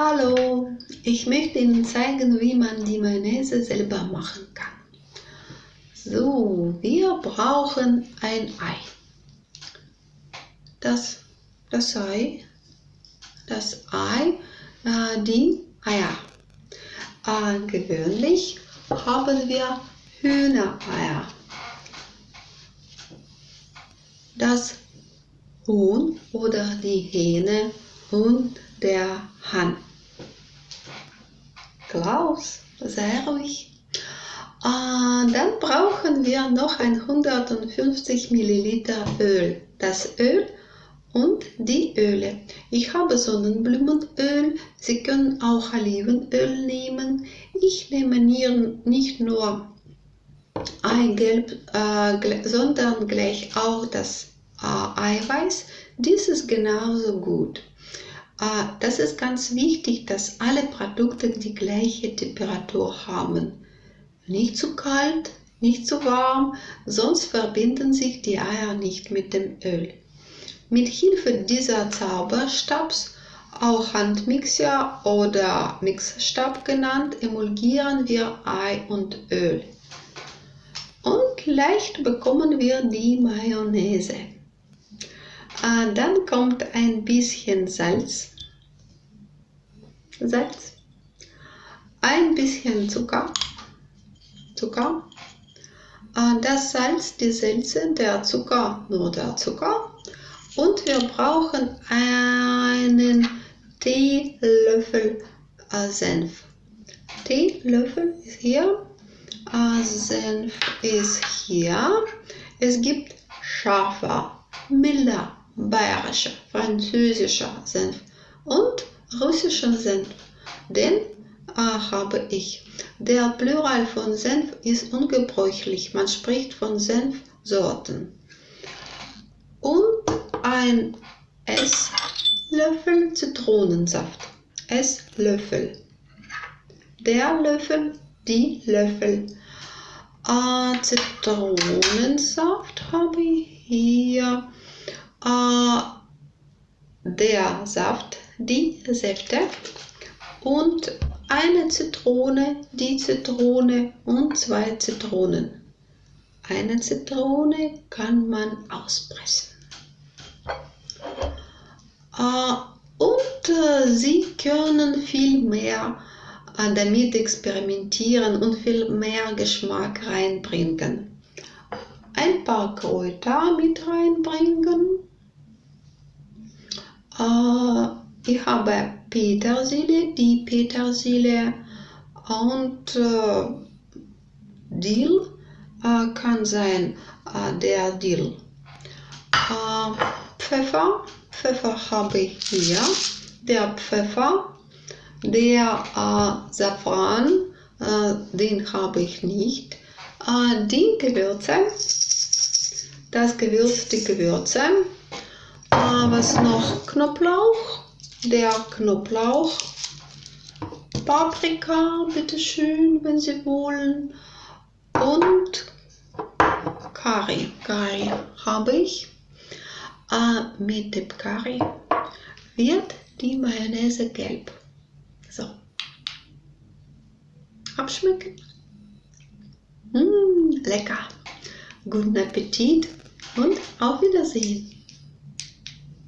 Hallo, ich möchte Ihnen zeigen, wie man die Mayonnaise selber machen kann. So, wir brauchen ein Ei. Das, das Ei, das Ei, äh, die Eier. Äh, gewöhnlich haben wir Hühnereier. Das Huhn oder die Hähne und der Hahn. Klaus, sehr ruhig. Äh, dann brauchen wir noch 150 Milliliter Öl. Das Öl und die Öle. Ich habe Sonnenblumenöl. Sie können auch Olivenöl nehmen. Ich nehme nicht nur Eigelb, äh, sondern gleich auch das äh, Eiweiß. Dies ist genauso gut. Äh, das ist ganz wichtig, dass alle Produkte die gleiche Temperatur haben. Nicht zu kalt, nicht zu warm, sonst verbinden sich die Eier nicht mit dem Öl. Mit Hilfe dieser Zauberstabs, auch Handmixer oder Mixstab genannt, emulgieren wir Ei und Öl. Und leicht bekommen wir die Mayonnaise. Äh, dann kommt ein bisschen Salz. Salz. Ein bisschen Zucker. Zucker. Äh, das Salz, die Salze, der Zucker, nur der Zucker. Und wir brauchen einen Teelöffel äh, Senf. Teelöffel ist hier. Senf ist hier. Es gibt scharfer, milder bayerischer, französischer Senf und russischer Senf. Den äh, habe ich. Der Plural von Senf ist ungebräuchlich. Man spricht von Senfsorten. Und ein Esslöffel Zitronensaft. Esslöffel. Der Löffel, die Löffel. Äh, Zitronensaft habe ich hier der Saft, die Säfte und eine Zitrone, die Zitrone und zwei Zitronen. Eine Zitrone kann man auspressen. Äh, und äh, Sie können viel mehr äh, damit experimentieren und viel mehr Geschmack reinbringen. Ein paar Kräuter mit reinbringen äh, ich habe Petersilie, die Petersilie und äh, Dill äh, kann sein äh, der Dill. Äh, Pfeffer, Pfeffer habe ich hier. Der Pfeffer, der äh, Safran, den habe ich nicht. die Gewürze, das Gewürz, die Gewürze, was noch? Knoblauch. Der Knoblauch. Paprika, bitteschön, wenn Sie wollen. Und Curry. Curry habe ich. Äh, mit dem Curry wird die Mayonnaise gelb. So. Abschmecken. Mmh, lecker. Guten Appetit und auf Wiedersehen.